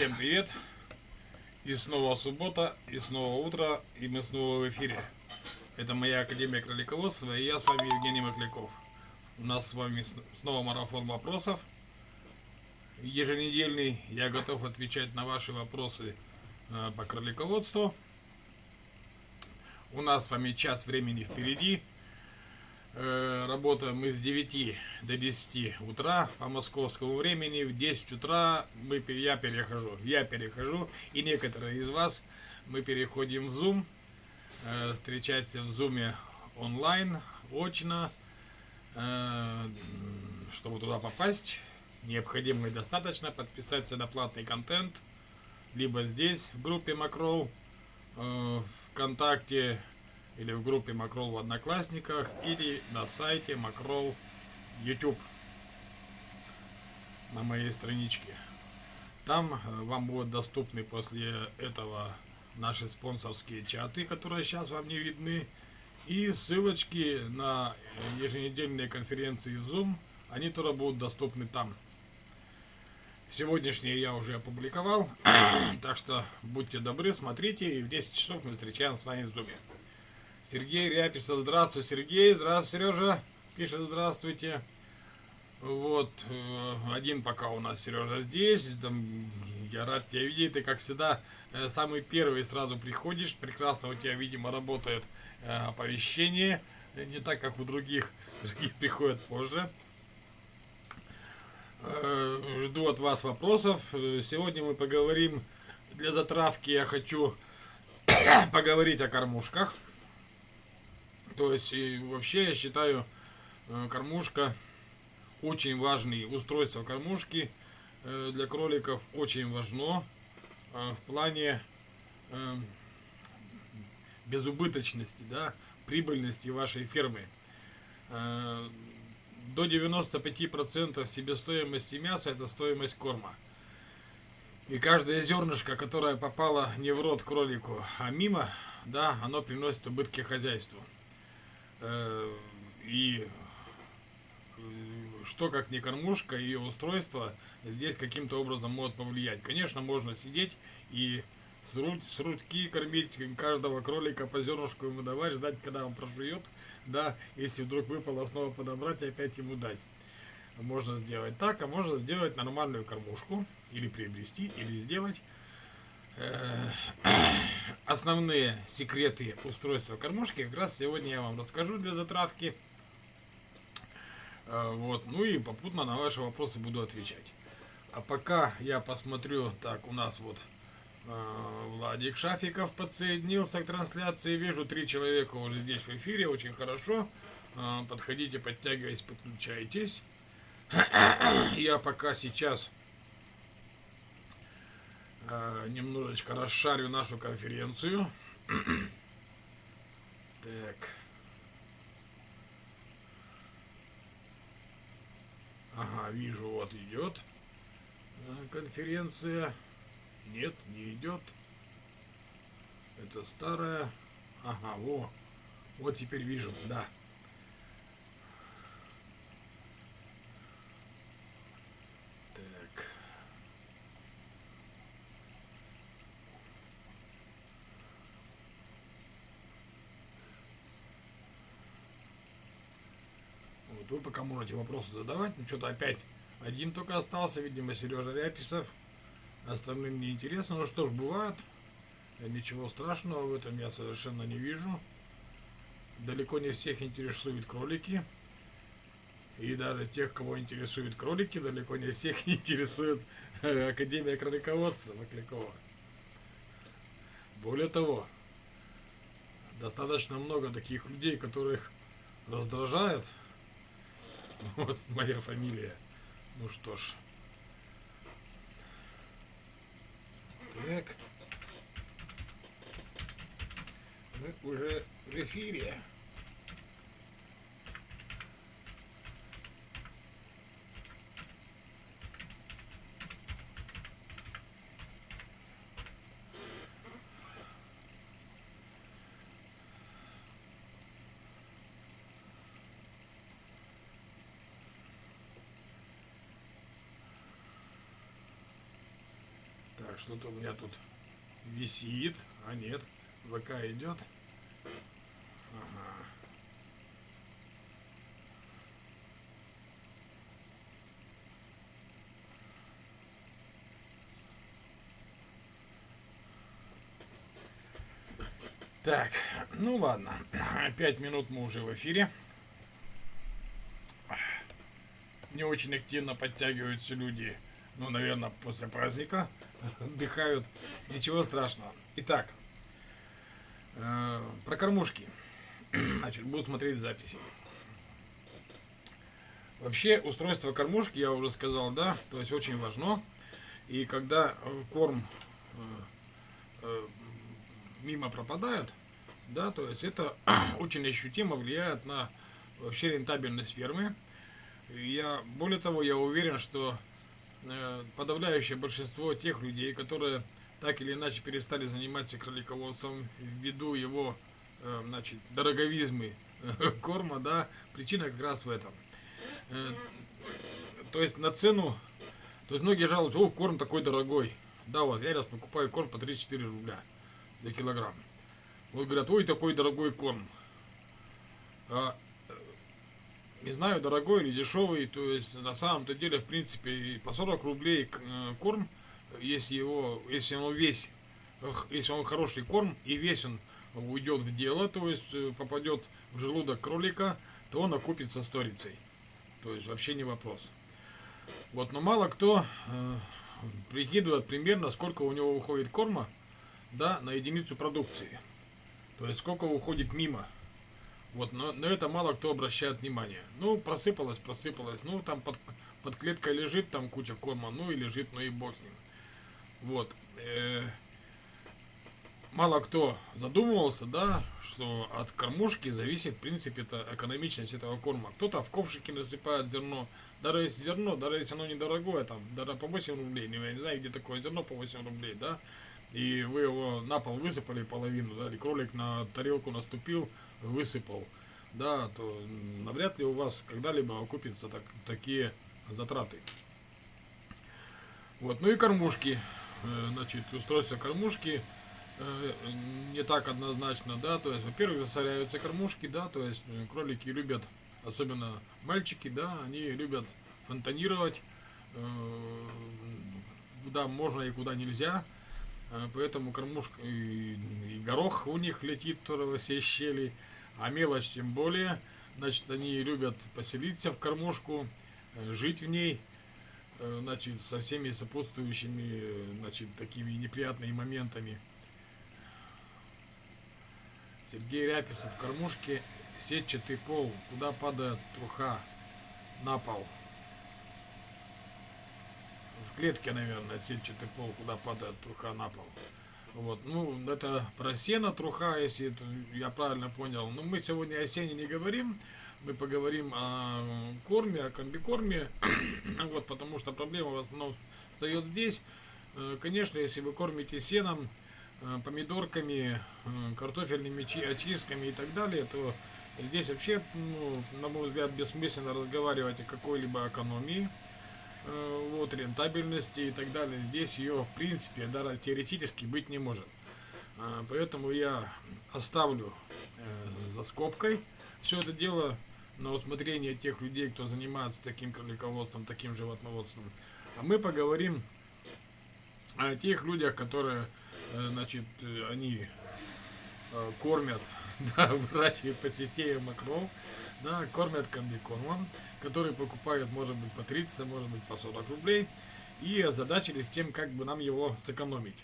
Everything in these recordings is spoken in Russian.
Всем привет! И снова суббота, и снова утро, и мы снова в эфире. Это моя Академия Кролиководства, и я с вами Евгений Макляков. У нас с вами снова марафон вопросов. Еженедельный. Я готов отвечать на ваши вопросы э, по кролиководству. У нас с вами час времени впереди. Э, работаем мы с 9 до 10 утра по московскому времени. В 10 утра мы, я перехожу, я перехожу, и некоторые из вас мы переходим в Zoom, э, встречаться в Zoom онлайн, очно, э, чтобы туда попасть. Необходимо и достаточно подписаться на платный контент, либо здесь в группе Макрол, ВКонтакте, или в группе Макрол в Одноклассниках, или на сайте Макрол YouTube на моей страничке. Там э, вам будут доступны после этого наши спонсорские чаты, которые сейчас вам не видны, и ссылочки на еженедельные конференции Zoom, они тоже будут доступны там. Сегодняшние я уже опубликовал, так что будьте добры, смотрите, и в 10 часов мы встречаемся с вами в Zoom. Сергей Ряписов. Здравствуй, Сергей. Здравствуй, Сережа. Пишет здравствуйте. Вот, э, один пока у нас Сережа здесь. Там, я рад тебя видеть. Ты, как всегда, э, самый первый сразу приходишь. Прекрасно у тебя, видимо, работает э, оповещение. Не так, как у других. Другие приходят позже. Жду от вас вопросов. Сегодня мы поговорим, для затравки я хочу поговорить о кормушках. То есть и вообще я считаю э, кормушка очень важный устройство кормушки э, для кроликов очень важно э, в плане безубыточности, да, прибыльности вашей фермы. До 95% себестоимости мяса это стоимость корма. И каждое зернышко, которое попало не в рот кролику, а мимо, да, оно приносит убытки хозяйству. Э, и э, что как не кормушка, ее устройство здесь каким-то образом может повлиять. Конечно, можно сидеть и с, ру с ручки кормить каждого кролика по зернышку ему давать, ждать, когда он прожует, да, если вдруг выпало снова подобрать и опять ему дать. Можно сделать так, а можно сделать нормальную кормушку, или приобрести, или сделать основные секреты устройства кормушки как раз сегодня я вам расскажу для затравки. Э, вот, ну и попутно на ваши вопросы буду отвечать. А пока я посмотрю, так, у нас вот э, Владик Шафиков подсоединился к трансляции. Вижу, три человека уже здесь в эфире, очень хорошо. Подходите, подтягивайтесь, подключайтесь. Я пока сейчас э, немножечко расшарю нашу конференцию. так. Ага, вижу, вот идет конференция. Нет, не идет. Это старая. Ага, во. Вот теперь вижу, да. Пока можете вопросы задавать. Ну, что-то опять один только остался, видимо, Сережа Ряписов. Остальным не интересно. Ну что ж, бывает. Ничего страшного в этом я совершенно не вижу. Далеко не всех интересуют кролики. И даже тех, кого интересуют кролики, далеко не всех интересует э, Академия кролиководства Маклякова. Более того, достаточно много таких людей, которых раздражает Вот моя фамилия. Ну что ж. Так. Мы уже в эфире. Что-то у меня тут висит, а нет, ВК идет. Ага. Так, ну ладно, пять минут мы уже в эфире. Не очень активно подтягиваются люди, ну, наверное, после праздника отдыхают. Ничего страшного. Итак, э, про кормушки. Значит, буду смотреть записи. Вообще, устройство кормушки, я уже сказал, да, то есть очень важно. И когда э, корм э, э, мимо пропадает, да, то есть это очень ощутимо влияет на вообще рентабельность фермы. Я, более того, я уверен, что подавляющее большинство тех людей, которые так или иначе перестали заниматься кролиководством ввиду его, э, значит, дороговизмы э, корма, да, причина как раз в этом. Э, то есть на цену, то есть многие жалуются, о, корм такой дорогой. Да, вот я раз покупаю корм по 34 рубля за килограмм. Вот говорят, ой, такой дорогой корм. Не знаю, дорогой или дешевый, то есть на самом-то деле, в принципе, по 40 рублей э, корм, если его, если он весь, если он хороший корм и весь он уйдет в дело, то есть э, попадет в желудок кролика, то он окупится сторицей. То есть вообще не вопрос. Вот, но мало кто э, прикидывает примерно, сколько у него уходит корма, да, на единицу продукции. То есть сколько уходит мимо. Вот, но, но это мало кто обращает внимание. Ну, просыпалось, просыпалось. Ну, там под, под клеткой лежит там куча корма, ну и лежит, ну и бог с ним. Вот. Э, мало кто задумывался, да, что от кормушки зависит, в принципе, это экономичность этого корма. Кто-то в ковшики насыпает зерно, даже если зерно, даже если оно недорогое, там, даже по 8 рублей, я не знаю, где такое зерно по 8 рублей, да, и вы его на пол высыпали половину, да, или кролик на тарелку наступил, высыпал, да, то навряд ли у вас когда-либо окупятся так, такие затраты. Вот, ну и кормушки, э, значит, устройство кормушки э, не так однозначно, да, то есть, во-первых, засоряются кормушки, да, то есть э, кролики любят, особенно мальчики, да, они любят фонтанировать, куда можно и куда нельзя, поэтому кормушка и, и горох у них летит тоже во все щели, а мелочь тем более. Значит, они любят поселиться в кормушку, э, жить в ней, э, значит, со всеми сопутствующими, э, значит, такими неприятными моментами. Сергей Ряписов в кормушке, сетчатый пол, куда падает труха на пол в клетке, наверное, сетчатый пол, куда падает труха на пол. Вот, ну, это про сено труха, если я правильно понял. Но мы сегодня о сене не говорим, мы поговорим о корме, о комбикорме, вот, потому что проблема в основном встает здесь. Э, конечно, если вы кормите сеном, э, помидорками, э, картофельными очистками и так далее, то здесь вообще, ну, на мой взгляд, бессмысленно разговаривать о какой-либо экономии. Э, вот, рентабельности и так далее. Здесь ее, в принципе, даже теоретически быть не может. А, поэтому я оставлю э, за скобкой все это дело на усмотрение тех людей, кто занимается таким кролиководством, таким животноводством. А мы поговорим о тех людях, которые, э, значит, они кормят, да, выращивают по системе макров, да, кормят комбикормом, который покупают, может быть, по 30, может быть, по 40 рублей, и озадачились тем, как бы нам его сэкономить.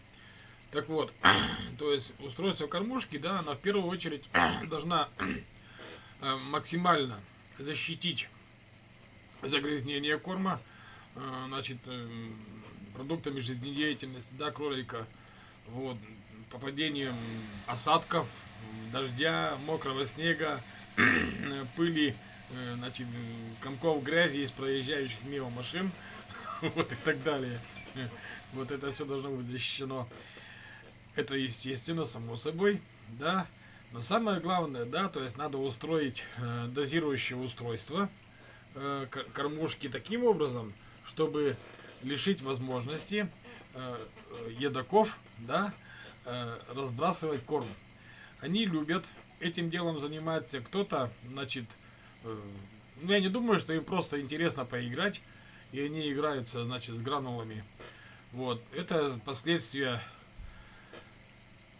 Так вот, то есть устройство кормушки, да, она в первую очередь должна э, максимально защитить загрязнение корма, э, значит, э, продуктами жизнедеятельности, да, кролика, вот, попадением осадков, дождя, мокрого снега, пыли, э, значит, комков грязи из проезжающих мимо машин, вот и так далее. Вот это все должно быть защищено. Это естественно, само собой, да. Но самое главное, да, то есть надо устроить э, дозирующее устройство э, кормушки таким образом, чтобы лишить возможности едоков, да, разбрасывать корм. Они любят этим делом заниматься. Кто-то, значит, э, ну, я не думаю, что им просто интересно поиграть, и они играются, значит, с гранулами. Вот, это последствия,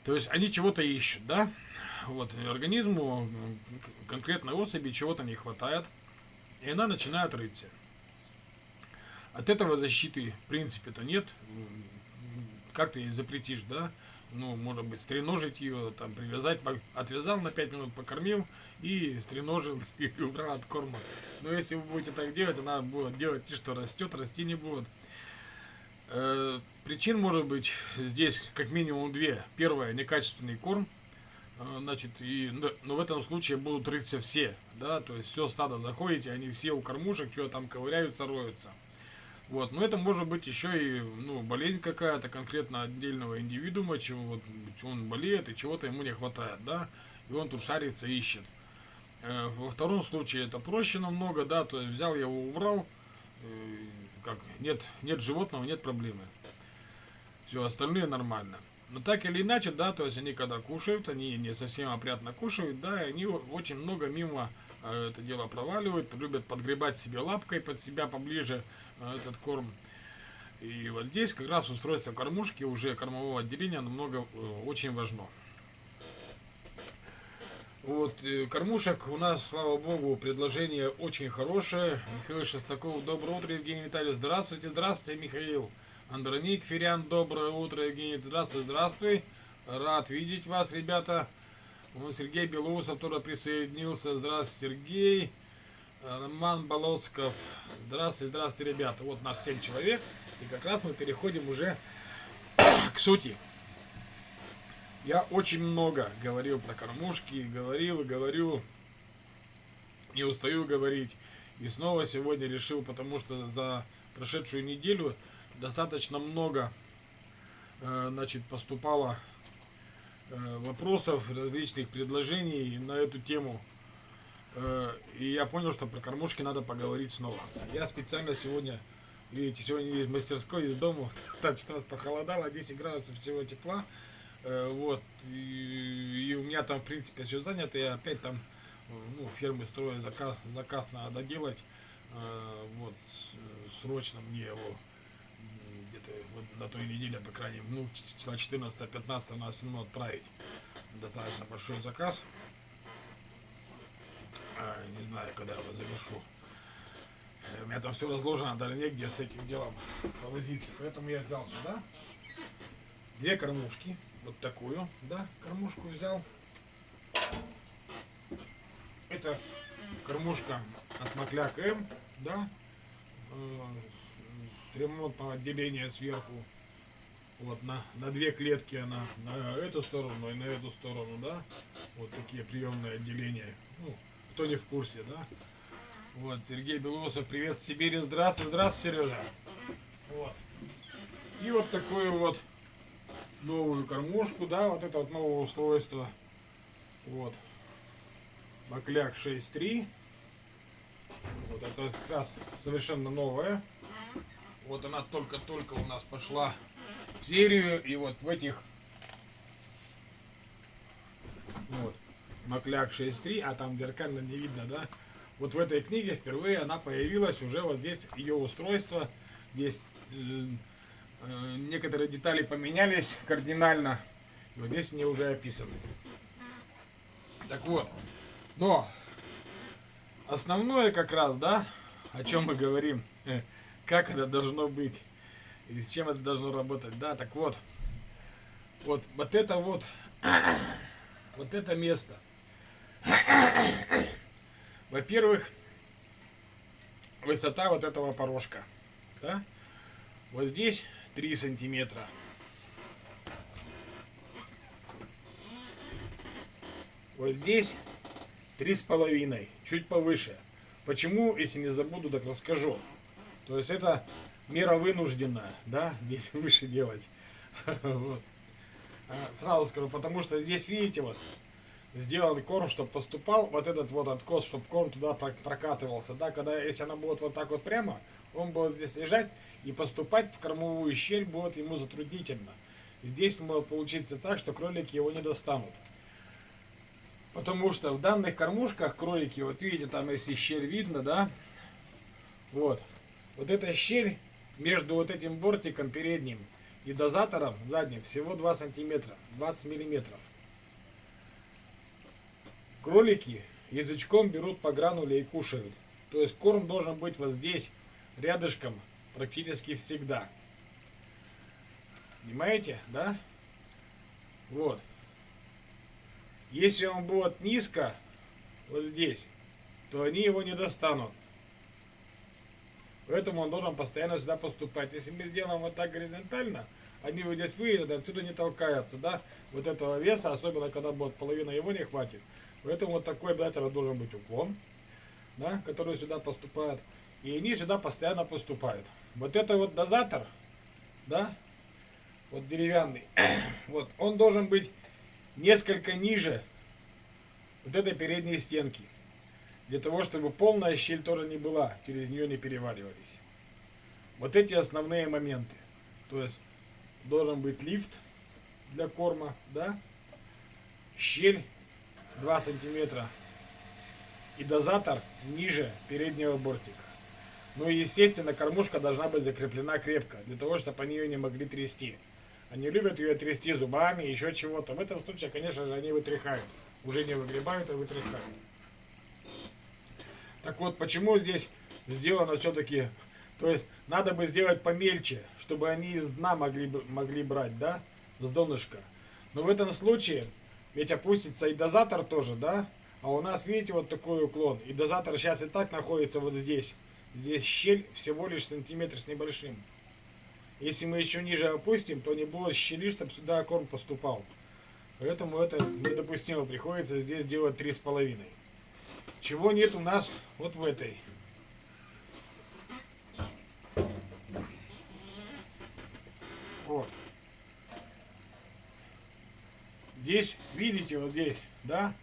то есть они чего-то ищут, да, вот, организму конкретной особи чего-то не хватает, и она начинает рыться. От этого защиты, в принципе-то, нет. Как ты запретишь, да? Ну, может быть, стреножить ее, там, привязать, отвязал на 5 минут, покормил и стреножил и убрал от корма. Но если вы будете так делать, она будет делать что растет, расти не будет. Э, причин может быть здесь как минимум две. Первое, некачественный корм. Э, значит, и, но в этом случае будут рыться все, да, то есть все стадо заходите, они все у кормушек, что там ковыряются, роются. Вот, но это может быть еще и ну, болезнь какая-то конкретно отдельного индивидуума, чего вот он болеет и чего-то ему не хватает, да, и он тут шарится, ищет. Э, во втором случае это проще намного, да, то есть взял его, убрал, э, как, нет, нет животного, нет проблемы. Все, остальные нормально. Но так или иначе, да, то есть они когда кушают, они не совсем опрятно кушают, да, и они очень много мимо э, это дело проваливают, любят подгребать себе лапкой под себя поближе этот корм. И вот здесь как раз устройство кормушки, уже кормового отделения, намного э, очень важно. Вот, э, кормушек у нас, слава богу, предложение очень хорошее. Михаил Шестаков, доброе утро, Евгений Витальевич, здравствуйте, здравствуйте, Михаил. Андроник Ферян, доброе утро, Евгений, здравствуй, здравствуй. Рад видеть вас, ребята. Сергей Белоусов тоже присоединился. Здравствуйте, Сергей. Роман Болоцков. Здравствуйте, здравствуйте, ребята. Вот нас 7 человек. И как раз мы переходим уже к сути. Я очень много говорил про кормушки, говорил и говорю, не устаю говорить. И снова сегодня решил, потому что за прошедшую неделю достаточно много э, значит, поступало э, вопросов, различных предложений на эту тему. Э, и я понял, что про кормушки надо поговорить снова. Я специально сегодня, видите, сегодня из мастерской, из дома, так что раз похолодало, 10 градусов всего тепла. Э, вот, и, и у меня там, в принципе, все занято, я опять там, ну, фермы строю, заказ, заказ надо делать, э, вот, срочно мне его где-то вот на той неделе, по крайней мере, ну, числа 14-15 надо все равно отправить. Достаточно большой заказ. А, не знаю, когда я его завершу. Э, у меня там все разложено, даже негде с этим делом повозиться. Поэтому я взял сюда две кормушки вот такую, да, кормушку взял. Это кормушка от Макляк М, да, э, с ремонтного отделения сверху. Вот на, на две клетки она на эту сторону и на эту сторону, да. Вот такие приемные отделения. Ну, кто не в курсе, да. Вот, Сергей Белоусов, привет Сибири, здравствуй, здравствуй, Сережа. Вот. И вот такую вот новую кормушку, да, вот это вот новое устройство. Вот. Бакляк 6.3. Вот это как раз совершенно новая. Вот она только-только у нас пошла в серию. И вот в этих вот, Макляк 6.3, а там зеркально не видно, да? Вот в этой книге впервые она появилась, уже вот здесь ее устройство. Здесь э, Э, некоторые детали поменялись кардинально. И вот здесь они уже описаны. Так вот, но основное как раз, да, о чем мы говорим, э, как это должно быть и с чем это должно работать, да, так вот, вот, вот это вот, вот это место. Во-первых, высота вот этого порожка, да, вот здесь 3 сантиметра. Вот здесь три с половиной, чуть повыше. Почему, если не забуду, так расскажу. То есть это мера вынужденная, да, здесь выше делать. Вот. А, сразу скажу, потому что здесь, видите, вот, сделан корм, чтобы поступал вот этот вот откос, чтобы корм туда прокатывался, да, когда, если она будет вот так вот прямо, он будет здесь лежать, И поступать в кормовую щель будет ему затруднительно. Здесь может получиться так, что кролики его не достанут. Потому что в данных кормушках кролики, вот видите, там если щель видно, да, вот, вот эта щель между вот этим бортиком передним и дозатором задним всего 2 сантиметра, 20 миллиметров. Кролики язычком берут по грануле и кушают. То есть корм должен быть вот здесь, рядышком, практически всегда. Понимаете, да? Вот. Если он будет низко, вот здесь, то они его не достанут. Поэтому он должен постоянно сюда поступать. Если мы сделаем вот так горизонтально, они вот здесь выйдут, отсюда не толкаются, да, вот этого веса, особенно когда будет половина его не хватит. Поэтому вот такой обязательно должен быть уклон, да, который сюда поступает. И они сюда постоянно поступают. Вот это вот дозатор, да, вот деревянный, вот, он должен быть несколько ниже вот этой передней стенки. Для того, чтобы полная щель тоже не была, через нее не переваливались. Вот эти основные моменты. То есть должен быть лифт для корма, да, щель 2 сантиметра и дозатор ниже переднего бортика. Ну и естественно кормушка должна быть закреплена крепко, для того, чтобы они ее не могли трясти. Они любят ее трясти зубами, еще чего-то. В этом случае, конечно же, они вытряхают. Уже не выгребают, а вытряхают. Так вот, почему здесь сделано все-таки... То есть, надо бы сделать помельче, чтобы они из дна могли, могли брать, да, с донышка. Но в этом случае, ведь опустится и дозатор тоже, да, а у нас, видите, вот такой уклон. И дозатор сейчас и так находится вот здесь. Здесь щель всего лишь сантиметр с небольшим. Если мы еще ниже опустим, то не будет щели, чтобы сюда корм поступал. Поэтому это недопустимо. Приходится здесь делать три с половиной. Чего нет у нас вот в этой. Вот. Здесь, видите, вот здесь, да?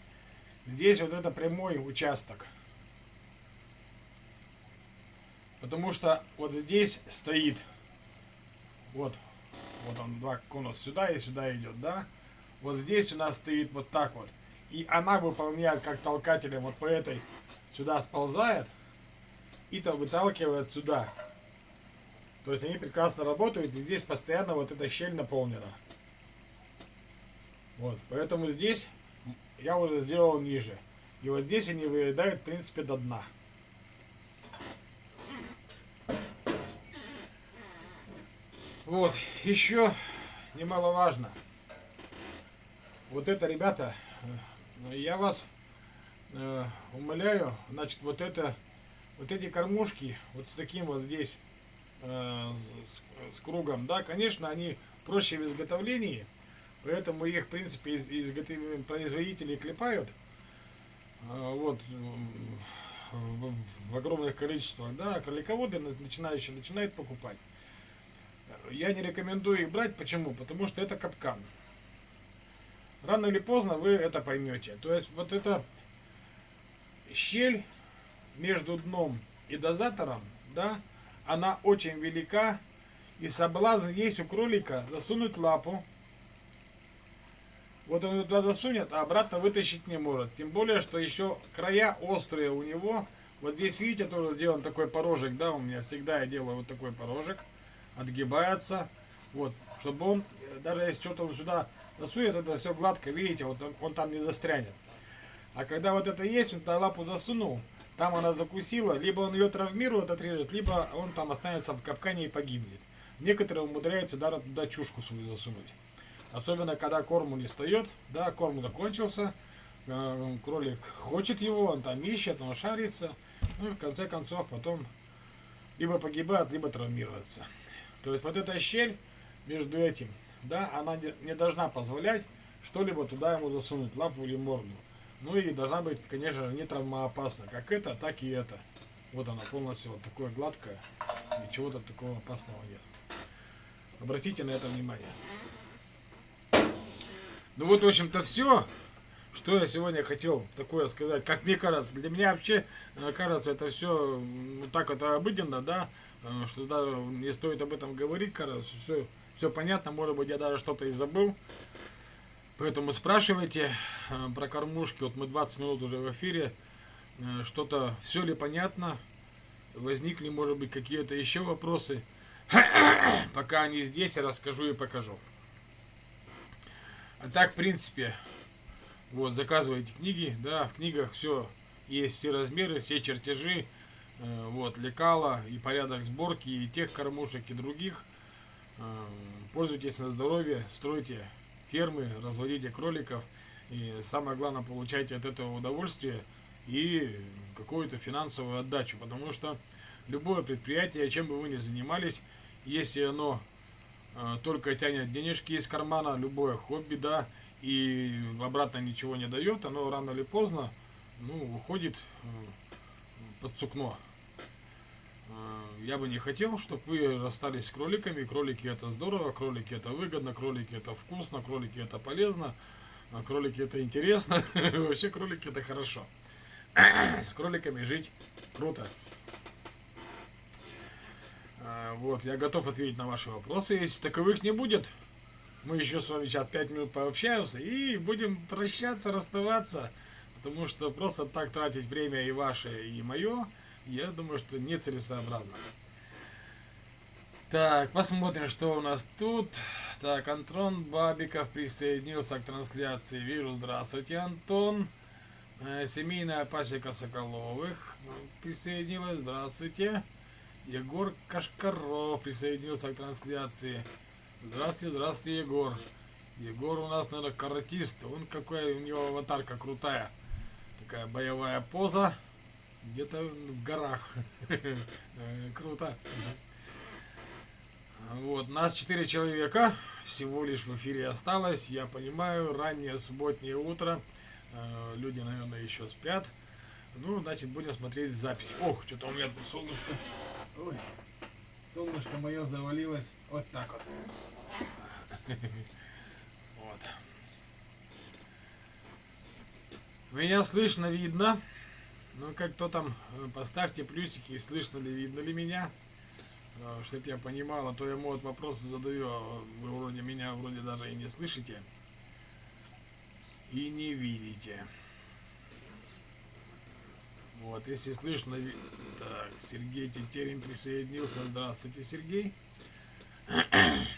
Здесь вот это прямой участок. Потому что вот здесь стоит вот, вот он, два конус сюда и сюда идет, да? Вот здесь у нас стоит вот так вот. И она выполняет как толкателем вот по этой сюда сползает и то выталкивает сюда. То есть они прекрасно работают, и здесь постоянно вот эта щель наполнена. Вот, поэтому здесь я уже сделал ниже. И вот здесь они выедают, в принципе, до дна. Вот, еще немаловажно. Вот это, ребята, э, я вас э, умоляю, значит, вот это, вот эти кормушки, вот с таким вот здесь, э, с, кругом, да, конечно, они проще в изготовлении, поэтому их, в принципе, из, производители клепают, э, вот, в, в огромных количествах, да, кролиководы начинающие начинают покупать я не рекомендую их брать. Почему? Потому что это капкан. Рано или поздно вы это поймете. То есть вот эта щель между дном и дозатором, да, она очень велика. И соблазн есть у кролика засунуть лапу. Вот он туда засунет, а обратно вытащить не может. Тем более, что еще края острые у него. Вот здесь, видите, тоже сделан такой порожек, да, у меня всегда я делаю вот такой порожек отгибается. Вот, чтобы он, даже если что-то он сюда засует, это все гладко, видите, вот он, он там не застрянет. А когда вот это есть, он туда лапу засунул, там она закусила, либо он ее травмирует, отрежет, либо он там останется в капкане и погибнет. Некоторые умудряются даже туда чушку свою засунуть. Особенно, когда корму не встает, да, корм закончился, э, кролик хочет его, он там ищет, он шарится, ну и в конце концов потом либо погибает, либо травмируется. То есть вот эта щель между этим, да, она не должна позволять что-либо туда ему засунуть, лапу или морду. Ну и должна быть, конечно же, не травмоопасна, как это, так и это. Вот она полностью вот такое гладкое, ничего-то такого опасного нет. Обратите на это внимание. Ну вот, в общем-то, все, что я сегодня хотел такое сказать. Как мне кажется, для меня вообще э, кажется, это все ну, так это обыденно, да, э, что даже не стоит об этом говорить, короче, все, все понятно, может быть, я даже что-то и забыл. Поэтому спрашивайте э, про кормушки. Вот мы 20 минут уже в эфире. Э, что-то, все ли понятно? Возникли, может быть, какие-то еще вопросы? Пока они здесь, я расскажу и покажу. А так, в принципе, вот, заказывайте книги, да, в книгах все есть, все размеры, все чертежи, э, вот, лекала и порядок сборки и тех кормушек и других. Пользуйтесь на здоровье, стройте фермы, разводите кроликов. И самое главное, получайте от этого удовольствие и какую-то финансовую отдачу. Потому что любое предприятие, чем бы вы ни занимались, если оно э, только тянет денежки из кармана, любое хобби, да, и обратно ничего не дает, оно рано или поздно ну, уходит э, под сукно. Э, я бы не хотел, чтобы вы расстались с кроликами. Кролики это здорово, кролики это выгодно, кролики это вкусно, кролики это полезно, а кролики это интересно. Вообще кролики это хорошо. С кроликами жить круто. Э, вот, я готов ответить на ваши вопросы. Если таковых не будет, мы еще с вами сейчас 5 минут пообщаемся и будем прощаться, расставаться. Потому что просто так тратить время и ваше, и мое – я думаю, что нецелесообразно. Так, посмотрим, что у нас тут. Так, Антон Бабиков присоединился к трансляции. Вижу, здравствуйте, Антон. Э, семейная пасека Соколовых присоединилась. Здравствуйте. Егор Кашкаров присоединился к трансляции. Здравствуйте, здравствуйте, Егор. Егор у нас, наверное, каратист. Он какой, у него аватарка крутая. Такая боевая поза где-то в горах. Круто. Вот, нас четыре человека всего лишь в эфире осталось. Я понимаю, раннее субботнее утро. Э, люди, наверное, еще спят. Ну, значит, будем смотреть запись. Ох, что-то у меня тут солнышко. Ой, солнышко мое завалилось. Вот так вот. Вот. Меня слышно, видно. Ну, как кто там, э, поставьте плюсики, слышно ли, видно ли меня, э, чтобы я понимал, а то я вот вопросы задаю, а вы вроде меня вроде даже и не слышите, и не видите. Вот, если слышно, так, Сергей Тетерин присоединился, здравствуйте, Сергей.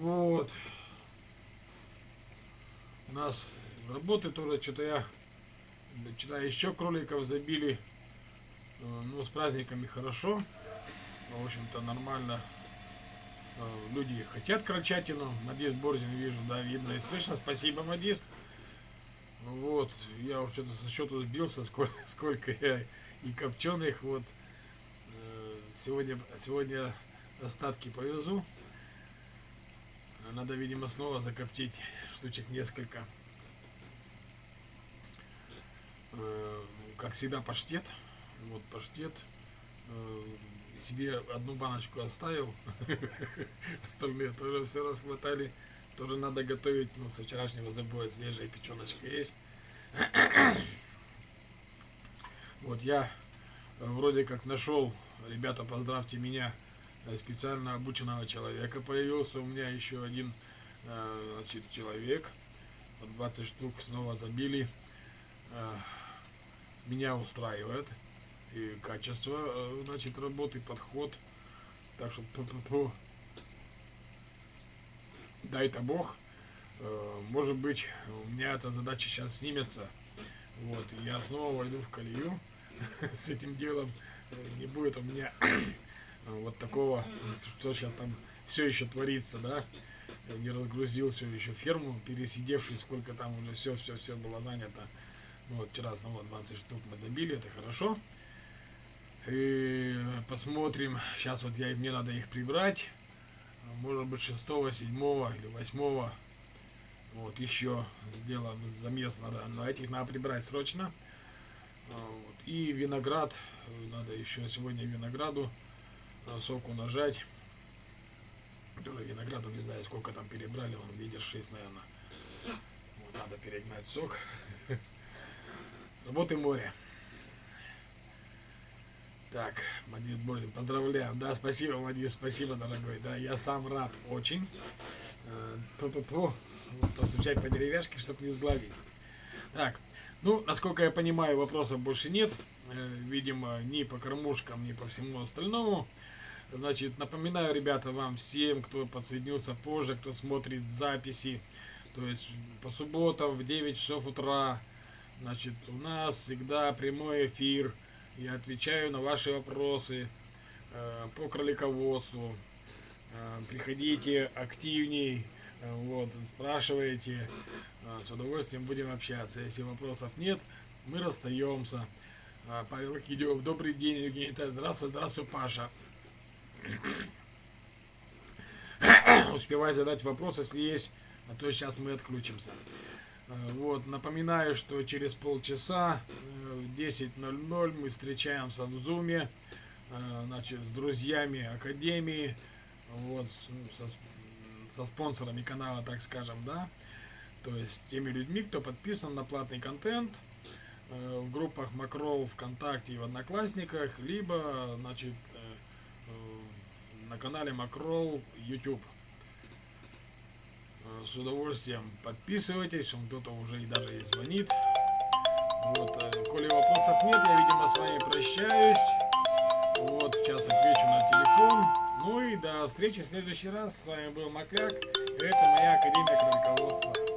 Вот. У нас работы тоже что-то я вчера еще кроликов забили. Э, ну, с праздниками хорошо. В общем-то, нормально. Э, люди хотят крольчатину. Мадис Борзин вижу, да, видно и слышно. Спасибо, Мадис. Вот, я уже что-то со счету сбился, сколько, сколько я и копченых. Вот, э, сегодня, сегодня остатки повезу. Надо, видимо, снова закоптить штучек несколько. Э, как всегда, паштет. Вот паштет. Э, себе одну баночку оставил. Остальные тоже все расхватали. Тоже надо готовить. Ну, со вчерашнего забоя свежая печеночка есть. Вот я э, вроде как нашел, ребята, поздравьте меня, специально обученного человека появился. У меня еще один значит, человек. 20 штук снова забили меня устраивает. И качество, э, значит, работы, подход. Так что ту -ту -ту. дай-то Бог. Э, может быть, у меня эта задача сейчас снимется. Вот, и я снова войду в колею с этим делом. Не будет у меня вот такого, что сейчас там все еще творится, да. Не разгрузил все еще ферму, пересидевший, сколько там уже все, все, все было занято. Вот вчера снова 20 штук мы забили, это хорошо. И посмотрим, сейчас вот я, мне надо их прибрать. Может быть 6, 7 или 8. Вот еще сделаем замес, надо, но этих надо прибрать срочно. Вот. И виноград, надо еще сегодня винограду соку нажать. Тоже винограду не знаю сколько там перебрали, он лидер 6, наверное. Вот, надо перегнать сок. Работы море. Так, Мадис Бордин, поздравляю. Да, спасибо, Мадис, спасибо, дорогой. Да, я сам рад очень. Э, Ту-ту-ту. Постучать по деревяшке, чтобы не сгладить. Так, ну, насколько я понимаю, вопросов больше нет. Э, Видимо, ни по кормушкам, ни по всему остальному. Значит, напоминаю, ребята, вам всем, кто подсоединился позже, кто смотрит записи, то есть по субботам в 9 часов утра, значит, у нас всегда прямой эфир. Я отвечаю на ваши вопросы э, по кролиководству. Э, приходите активней, э, вот, спрашивайте. Э, с удовольствием будем общаться. Если вопросов нет, мы расстаемся. Э, Павел Кидев, добрый день, Евгений. Витальевич. Здравствуй, здравствуй, Паша. Успевай задать вопрос, если есть, а то сейчас мы отключимся. Э, Вот, напоминаю, что через полчаса э, в 10.00 мы встречаемся в Зуме, э, значит, с друзьями Академии, вот, со, со спонсорами канала, так скажем, да, то есть теми людьми, кто подписан на платный контент в группах Макрол ВКонтакте и в Одноклассниках, либо, значит, на канале Макрол YouTube. Э, С удовольствием подписывайтесь, он кто-то уже и даже и звонит. Вот, э, коли вопросов нет, я, видимо, с вами прощаюсь. Вот, сейчас отвечу на телефон. Ну и до встречи в следующий раз. С вами был Макляк. Это моя Академия Кролиководства.